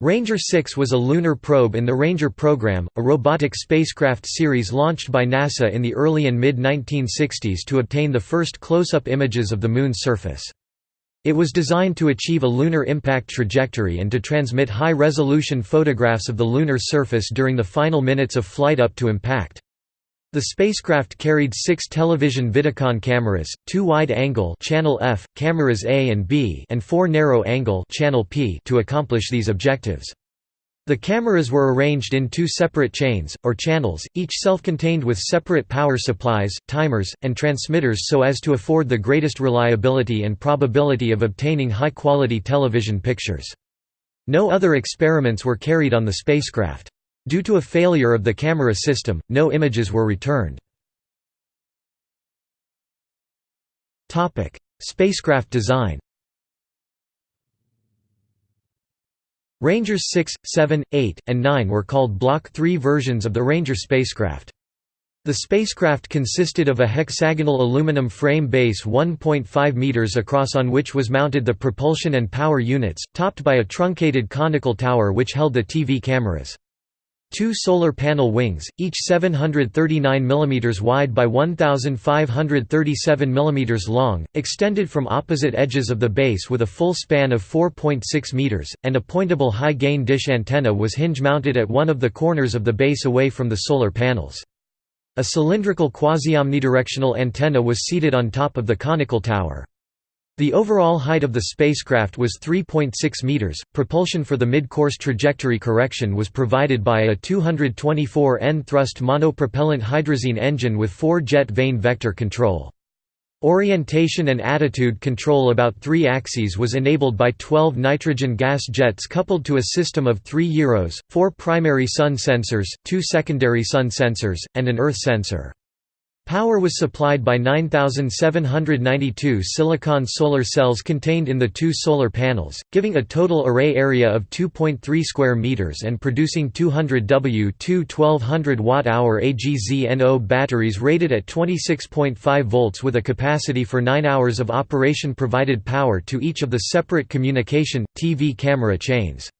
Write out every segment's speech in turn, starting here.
Ranger 6 was a lunar probe in the Ranger program, a robotic spacecraft series launched by NASA in the early and mid-1960s to obtain the first close-up images of the Moon's surface. It was designed to achieve a lunar impact trajectory and to transmit high-resolution photographs of the lunar surface during the final minutes of flight up to impact. The spacecraft carried six television Vidicon cameras, two wide-angle channel F, cameras A and B and four narrow-angle channel P to accomplish these objectives. The cameras were arranged in two separate chains, or channels, each self-contained with separate power supplies, timers, and transmitters so as to afford the greatest reliability and probability of obtaining high-quality television pictures. No other experiments were carried on the spacecraft. Due to a failure of the camera system, no images were returned. Spacecraft design Rangers 6, 7, 8, and 9 were called Block 3 versions of the Ranger spacecraft. The spacecraft consisted of a hexagonal aluminum frame base 1.5 meters across on which was mounted the propulsion and power units, topped by a truncated conical tower which held the TV cameras. Two solar panel wings, each 739 mm wide by 1537 mm long, extended from opposite edges of the base with a full span of 4.6 meters, and a pointable high-gain dish antenna was hinge-mounted at one of the corners of the base away from the solar panels. A cylindrical quasi-omnidirectional antenna was seated on top of the conical tower. The overall height of the spacecraft was 3.6 meters. Propulsion for the mid-course trajectory correction was provided by a 224 N thrust monopropellant hydrazine engine with four-jet vane vector control. Orientation and attitude control about three axes was enabled by 12 nitrogen gas jets coupled to a system of three gyros, four primary sun sensors, two secondary sun sensors, and an earth sensor. Power was supplied by 9,792 silicon solar cells contained in the two solar panels, giving a total array area of 2.3 square meters and producing 200 W2 1200 watt-hour AGZNO batteries rated at 26.5 volts with a capacity for 9 hours of operation provided power to each of the separate communication, TV camera chains.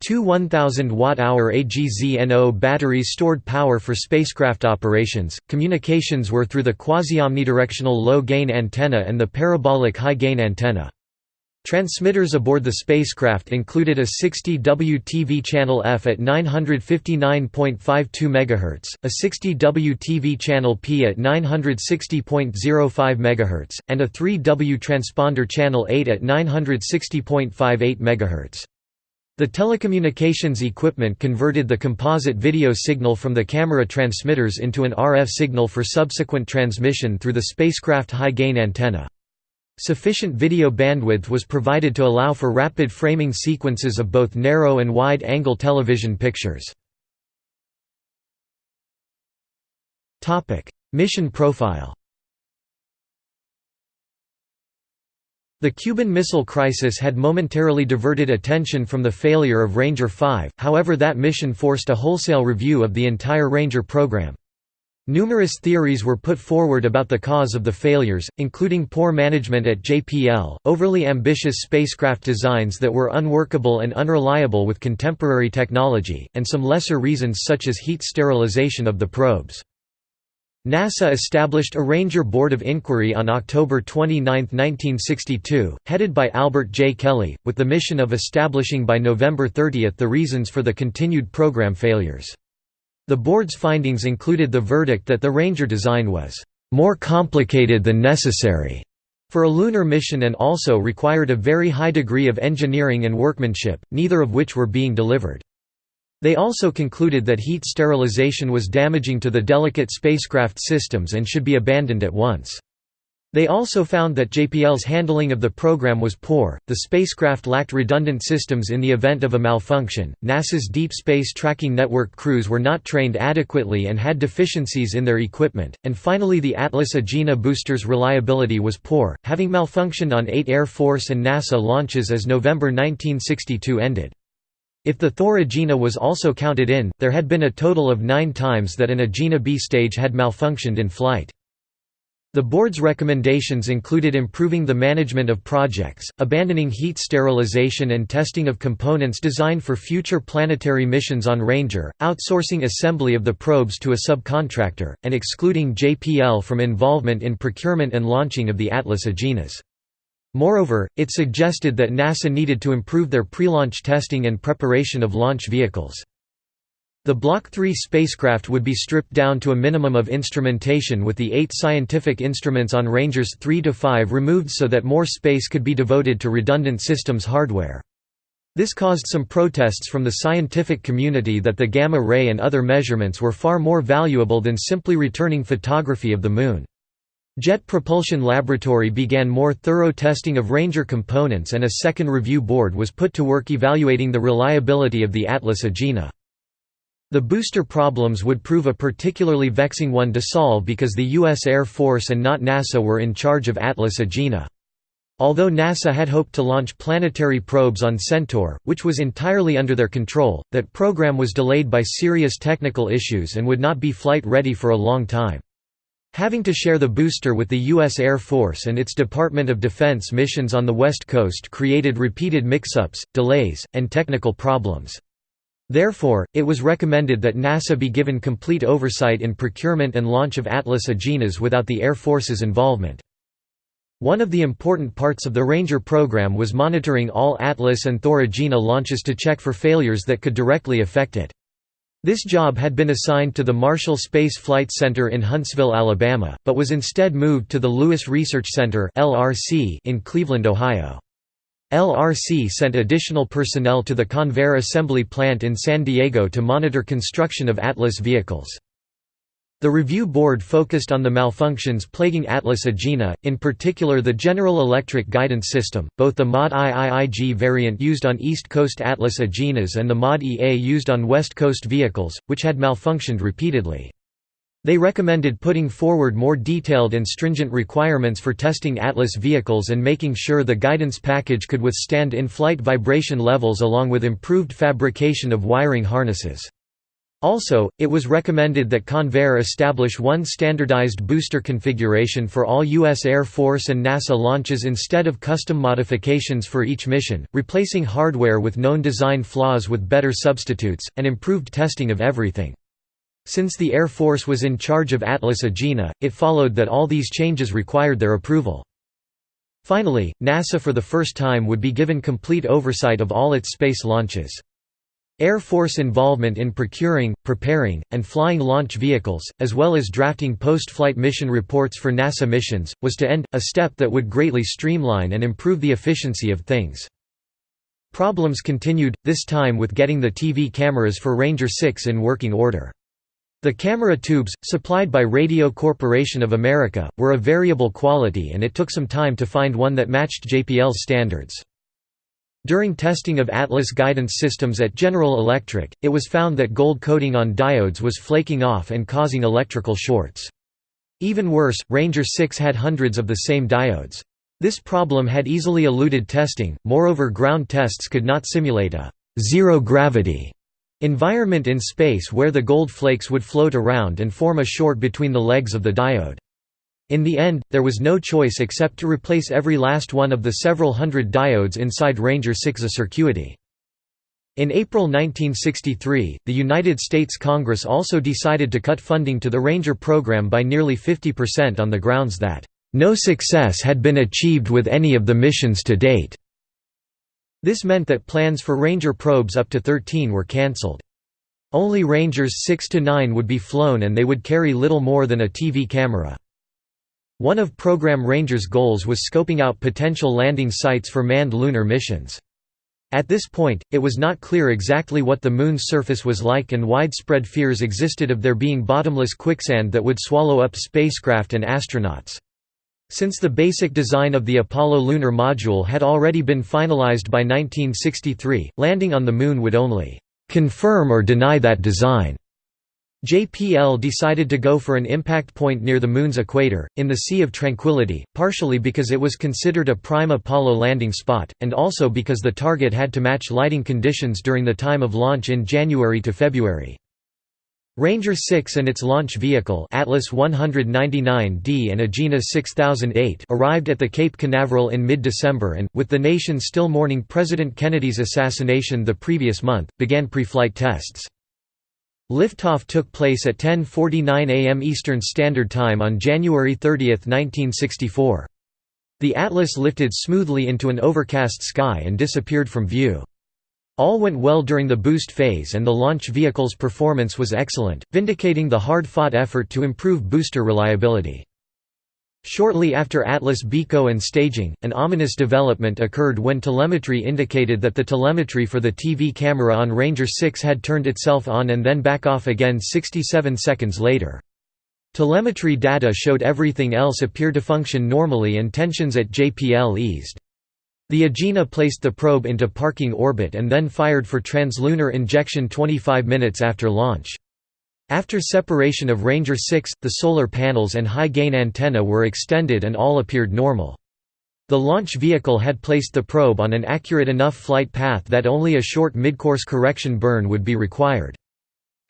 Two 1000 watt-hour AGZNO batteries stored power for spacecraft operations. Communications were through the quasi-omnidirectional low-gain antenna and the parabolic high-gain antenna. Transmitters aboard the spacecraft included a 60W TV channel F at 959.52 MHz, a 60W TV channel P at 960.05 MHz, and a 3W transponder channel 8 at 960.58 MHz. The telecommunications equipment converted the composite video signal from the camera transmitters into an RF signal for subsequent transmission through the spacecraft high-gain antenna. Sufficient video bandwidth was provided to allow for rapid framing sequences of both narrow and wide-angle television pictures. Mission profile The Cuban Missile Crisis had momentarily diverted attention from the failure of Ranger 5, however that mission forced a wholesale review of the entire Ranger program. Numerous theories were put forward about the cause of the failures, including poor management at JPL, overly ambitious spacecraft designs that were unworkable and unreliable with contemporary technology, and some lesser reasons such as heat sterilization of the probes. NASA established a Ranger Board of Inquiry on October 29, 1962, headed by Albert J. Kelly, with the mission of establishing by November 30 the reasons for the continued program failures. The board's findings included the verdict that the Ranger design was more complicated than necessary for a lunar mission and also required a very high degree of engineering and workmanship, neither of which were being delivered. They also concluded that heat sterilization was damaging to the delicate spacecraft systems and should be abandoned at once. They also found that JPL's handling of the program was poor, the spacecraft lacked redundant systems in the event of a malfunction, NASA's Deep Space Tracking Network crews were not trained adequately and had deficiencies in their equipment, and finally the Atlas Agena booster's reliability was poor, having malfunctioned on eight Air Force and NASA launches as November 1962 ended. If the Thor Agena was also counted in, there had been a total of nine times that an Agena B stage had malfunctioned in flight. The board's recommendations included improving the management of projects, abandoning heat sterilization and testing of components designed for future planetary missions on Ranger, outsourcing assembly of the probes to a subcontractor, and excluding JPL from involvement in procurement and launching of the Atlas Agenas. Moreover, it suggested that NASA needed to improve their pre-launch testing and preparation of launch vehicles. The Block 3 spacecraft would be stripped down to a minimum of instrumentation with the eight scientific instruments on Rangers 3 to 5 removed so that more space could be devoted to redundant systems hardware. This caused some protests from the scientific community that the gamma ray and other measurements were far more valuable than simply returning photography of the Moon. Jet Propulsion Laboratory began more thorough testing of Ranger components and a second review board was put to work evaluating the reliability of the Atlas Agena. The booster problems would prove a particularly vexing one to solve because the U.S. Air Force and not NASA were in charge of Atlas Agena. Although NASA had hoped to launch planetary probes on Centaur, which was entirely under their control, that program was delayed by serious technical issues and would not be flight ready for a long time. Having to share the booster with the U.S. Air Force and its Department of Defense missions on the West Coast created repeated mix-ups, delays, and technical problems. Therefore, it was recommended that NASA be given complete oversight in procurement and launch of Atlas Agenas without the Air Force's involvement. One of the important parts of the Ranger program was monitoring all Atlas and Thor Agena launches to check for failures that could directly affect it. This job had been assigned to the Marshall Space Flight Center in Huntsville, Alabama, but was instead moved to the Lewis Research Center in Cleveland, Ohio. LRC sent additional personnel to the Convair assembly plant in San Diego to monitor construction of Atlas vehicles. The review board focused on the malfunctions plaguing Atlas Agena, in particular the General Electric Guidance System, both the MOD IIIG variant used on East Coast Atlas Agenas and the MOD EA used on West Coast vehicles, which had malfunctioned repeatedly. They recommended putting forward more detailed and stringent requirements for testing Atlas vehicles and making sure the guidance package could withstand in-flight vibration levels along with improved fabrication of wiring harnesses. Also, it was recommended that Convair establish one standardized booster configuration for all U.S. Air Force and NASA launches instead of custom modifications for each mission, replacing hardware with known design flaws with better substitutes, and improved testing of everything. Since the Air Force was in charge of Atlas Agena, it followed that all these changes required their approval. Finally, NASA for the first time would be given complete oversight of all its space launches. Air Force involvement in procuring, preparing, and flying launch vehicles, as well as drafting post-flight mission reports for NASA missions, was to end, a step that would greatly streamline and improve the efficiency of things. Problems continued, this time with getting the TV cameras for Ranger 6 in working order. The camera tubes, supplied by Radio Corporation of America, were of variable quality and it took some time to find one that matched JPL's standards. During testing of Atlas guidance systems at General Electric, it was found that gold coating on diodes was flaking off and causing electrical shorts. Even worse, Ranger 6 had hundreds of the same diodes. This problem had easily eluded testing, moreover ground tests could not simulate a zero-gravity Environment in space where the gold flakes would float around and form a short between the legs of the diode. In the end, there was no choice except to replace every last one of the several hundred diodes inside Ranger 6A circuity. In April 1963, the United States Congress also decided to cut funding to the Ranger program by nearly 50% on the grounds that, "...no success had been achieved with any of the missions to date." This meant that plans for Ranger probes up to 13 were cancelled. Only Rangers 6 to 9 would be flown and they would carry little more than a TV camera. One of Program Ranger's goals was scoping out potential landing sites for manned lunar missions. At this point, it was not clear exactly what the Moon's surface was like and widespread fears existed of there being bottomless quicksand that would swallow up spacecraft and astronauts. Since the basic design of the Apollo lunar module had already been finalized by 1963, landing on the Moon would only «confirm or deny that design». JPL decided to go for an impact point near the Moon's equator, in the Sea of Tranquility, partially because it was considered a prime Apollo landing spot, and also because the target had to match lighting conditions during the time of launch in January to February. Ranger 6 and its launch vehicle Atlas 199D and Agena 6008 arrived at the Cape Canaveral in mid-December and, with the nation still mourning President Kennedy's assassination the previous month, began pre-flight tests. Liftoff took place at 10.49 am Eastern Standard Time on January 30, 1964. The Atlas lifted smoothly into an overcast sky and disappeared from view. All went well during the boost phase and the launch vehicle's performance was excellent, vindicating the hard-fought effort to improve booster reliability. Shortly after Atlas BECO and staging, an ominous development occurred when telemetry indicated that the telemetry for the TV camera on Ranger 6 had turned itself on and then back off again 67 seconds later. Telemetry data showed everything else appeared to function normally and tensions at JPL eased. The Agena placed the probe into parking orbit and then fired for translunar injection 25 minutes after launch. After separation of Ranger 6, the solar panels and high-gain antenna were extended and all appeared normal. The launch vehicle had placed the probe on an accurate enough flight path that only a short midcourse correction burn would be required.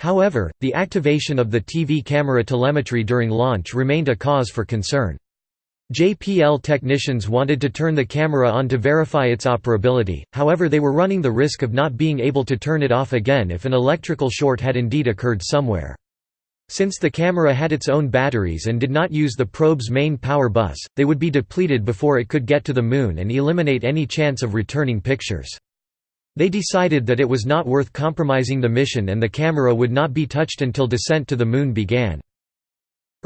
However, the activation of the TV camera telemetry during launch remained a cause for concern. JPL technicians wanted to turn the camera on to verify its operability, however they were running the risk of not being able to turn it off again if an electrical short had indeed occurred somewhere. Since the camera had its own batteries and did not use the probe's main power bus, they would be depleted before it could get to the Moon and eliminate any chance of returning pictures. They decided that it was not worth compromising the mission and the camera would not be touched until descent to the Moon began.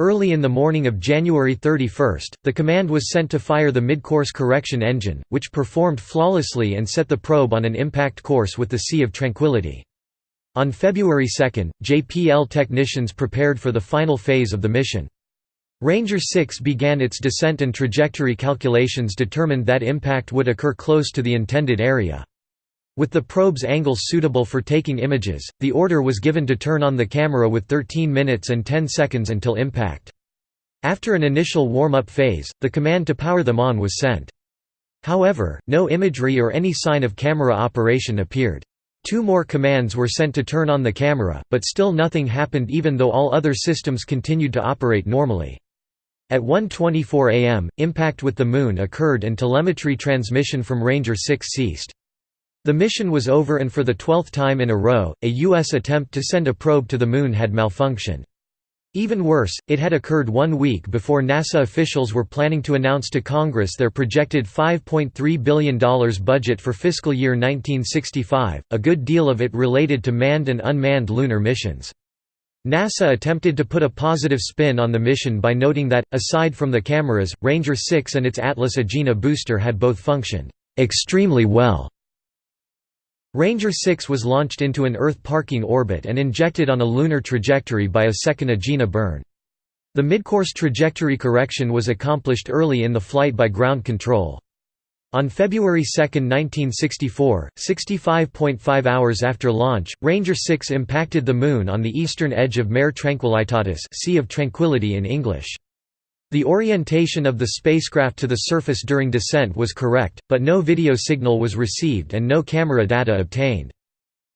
Early in the morning of January 31, the command was sent to fire the mid-course correction engine, which performed flawlessly and set the probe on an impact course with the Sea of Tranquility. On February 2, JPL technicians prepared for the final phase of the mission. Ranger 6 began its descent and trajectory calculations determined that impact would occur close to the intended area. With the probe's angles suitable for taking images, the order was given to turn on the camera with 13 minutes and 10 seconds until impact. After an initial warm-up phase, the command to power them on was sent. However, no imagery or any sign of camera operation appeared. Two more commands were sent to turn on the camera, but still nothing happened even though all other systems continued to operate normally. At 1.24 am, impact with the Moon occurred and telemetry transmission from Ranger 6 ceased. The mission was over and for the twelfth time in a row, a U.S. attempt to send a probe to the Moon had malfunctioned. Even worse, it had occurred one week before NASA officials were planning to announce to Congress their projected $5.3 billion budget for fiscal year 1965, a good deal of it related to manned and unmanned lunar missions. NASA attempted to put a positive spin on the mission by noting that, aside from the cameras, Ranger 6 and its Atlas Agena booster had both functioned extremely well. Ranger 6 was launched into an Earth parking orbit and injected on a lunar trajectory by a second Agena burn. The midcourse trajectory correction was accomplished early in the flight by ground control. On February 2, 1964, 65.5 hours after launch, Ranger 6 impacted the Moon on the eastern edge of Mare Tranquillitatis sea of Tranquility in English. The orientation of the spacecraft to the surface during descent was correct, but no video signal was received and no camera data obtained.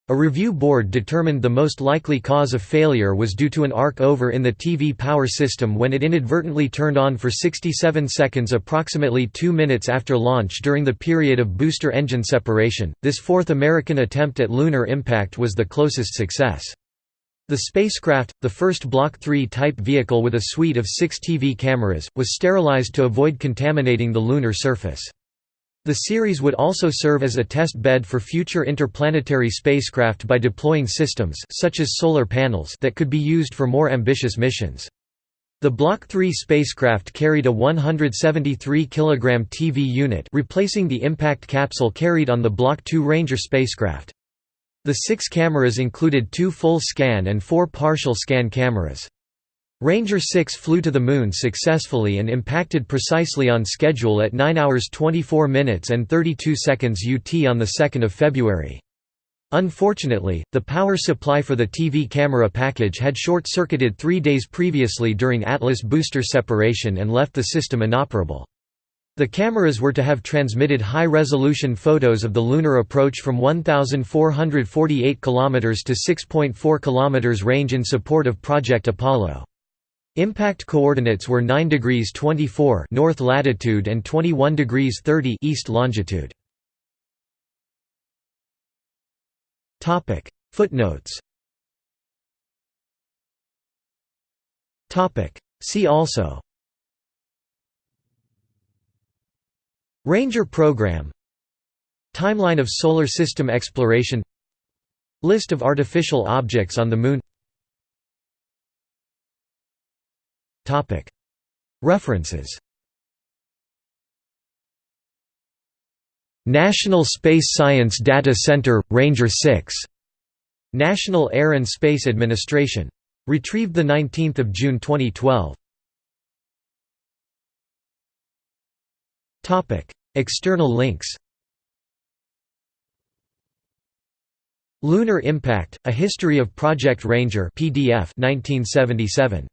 A review board determined the most likely cause of failure was due to an arc over in the TV power system when it inadvertently turned on for 67 seconds approximately 2 minutes after launch during the period of booster engine separation. This fourth American attempt at lunar impact was the closest success. The spacecraft, the first Block 3 type vehicle with a suite of six TV cameras, was sterilized to avoid contaminating the lunar surface. The series would also serve as a test bed for future interplanetary spacecraft by deploying systems such as solar panels that could be used for more ambitious missions. The Block 3 spacecraft carried a 173 kg TV unit replacing the impact capsule carried on the Block 2 Ranger spacecraft. The six cameras included two full-scan and four partial-scan cameras. Ranger 6 flew to the Moon successfully and impacted precisely on schedule at 9 hours 24 minutes and 32 seconds UT on 2 February. Unfortunately, the power supply for the TV camera package had short-circuited three days previously during Atlas booster separation and left the system inoperable. The cameras were to have transmitted high-resolution photos of the lunar approach from 1,448 km to 6.4 km range in support of Project Apollo. Impact coordinates were 9 degrees 24 north latitude and 21 degrees 30 east longitude. Footnotes Topic See also Ranger Program Timeline of Solar System exploration List of artificial objects on the Moon References National Space Science Data Center, Ranger 6. National Air and Space Administration. Retrieved 19 June 2012. External links Lunar Impact: A History of Project Ranger PDF 1977